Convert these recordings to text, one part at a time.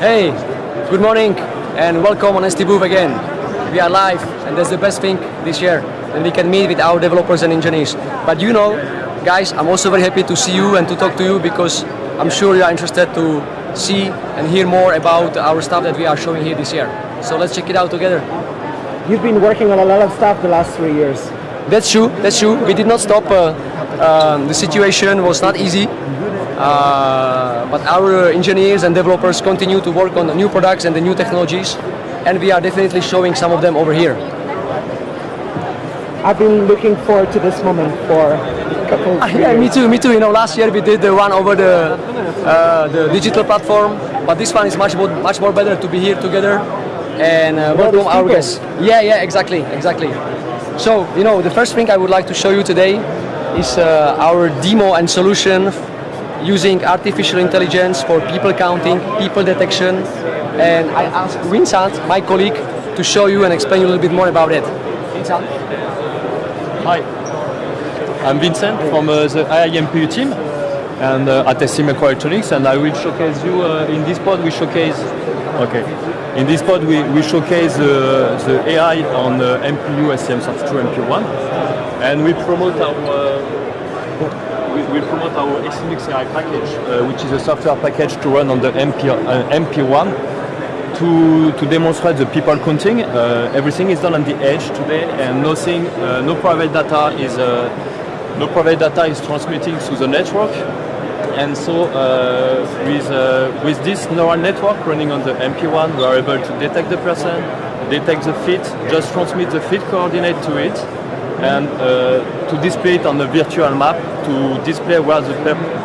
Hey, good morning and welcome on ST Booth again. We are live and that's the best thing this year and we can meet with our developers and engineers. But you know, guys, I'm also very happy to see you and to talk to you because I'm sure you are interested to see and hear more about our stuff that we are showing here this year. So let's check it out together. You've been working on a lot of stuff the last three years. That's true, that's true. We did not stop. Uh, um, the situation was not easy. Uh, but our engineers and developers continue to work on the new products and the new technologies and we are definitely showing some of them over here. I've been looking forward to this moment for a couple of uh, Yeah, me too, me too. You know, last year we did the one over the, uh, the digital platform, but this one is much more, much more better to be here together and uh, welcome our guests. Yeah, yeah, exactly, exactly. So, you know, the first thing I would like to show you today is uh, our demo and solution using artificial intelligence for people counting, people detection, and I asked Vincent, my colleague, to show you and explain you a little bit more about it. Vincent? Hi, I'm Vincent from uh, the AI MPU team and uh, at ST Microelectronics and I will showcase you uh, in this pod we showcase okay in this pod we, we showcase uh, the AI on uh, MPU STM32 MP1 and we promote our uh, we, we promote our STMix AI package, uh, which is a software package to run on the MP, uh, MP1 to, to demonstrate the people counting. Uh, everything is done on the edge today and nothing, uh, no private data is uh, no private data is transmitting through the network. And so uh, with, with this neural network running on the MP1, we are able to detect the person, detect the feet, just transmit the feet coordinate to it, and uh, to display it on a virtual map to display where the,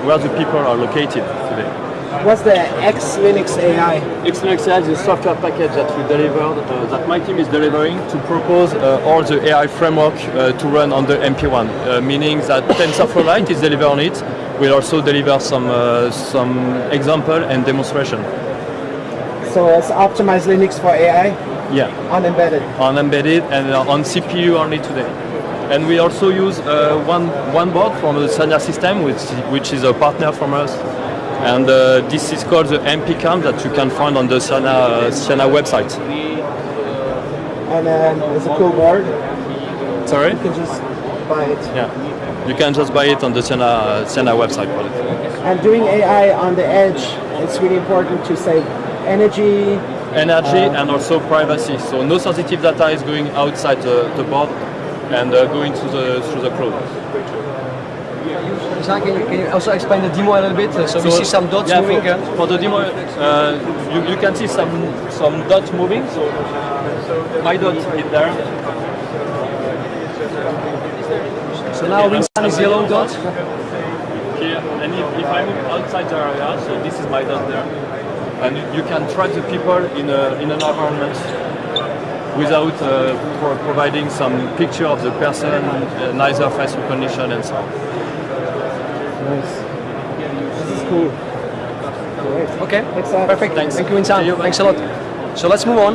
where the people are located today. What's the X Linux AI? X Linux AI is a software package that we delivered, uh, that my team is delivering to propose uh, all the AI framework uh, to run on the MP1, uh, meaning that TensorFlow Lite is delivered on it. We'll also deliver some, uh, some example and demonstration. So it's optimized Linux for AI? Yeah. On embedded? On embedded and on CPU only today. And we also use uh, one, one board from the Siana system, which, which is a partner from us. And uh, this is called the MP cam that you can find on the Siana, uh, website. And um, it's a cool board. Sorry? You can just buy it. Yeah. You can just buy it on the Siana, Siana website. And doing AI on the edge, it's really important to save energy. Energy uh, and also privacy. So no sensitive data is going outside the, the board and uh, going through the through the cloud. Can you, can you also explain the demo a little bit? So, so we see some dots yeah, moving. For, for the demo, uh, you, you can see some some dots moving. So my dot is there. So now Vincent is yellow dot. Here, and if, if I move outside the area, so this is my dot there, and you can track the people in a in an environment without uh, pro providing some picture of the person, uh, neither face recognition and so on. Nice. This is cool. Great. Okay, uh, perfect. Thanks. Thank you, Insan. Thanks a lot. So let's move on.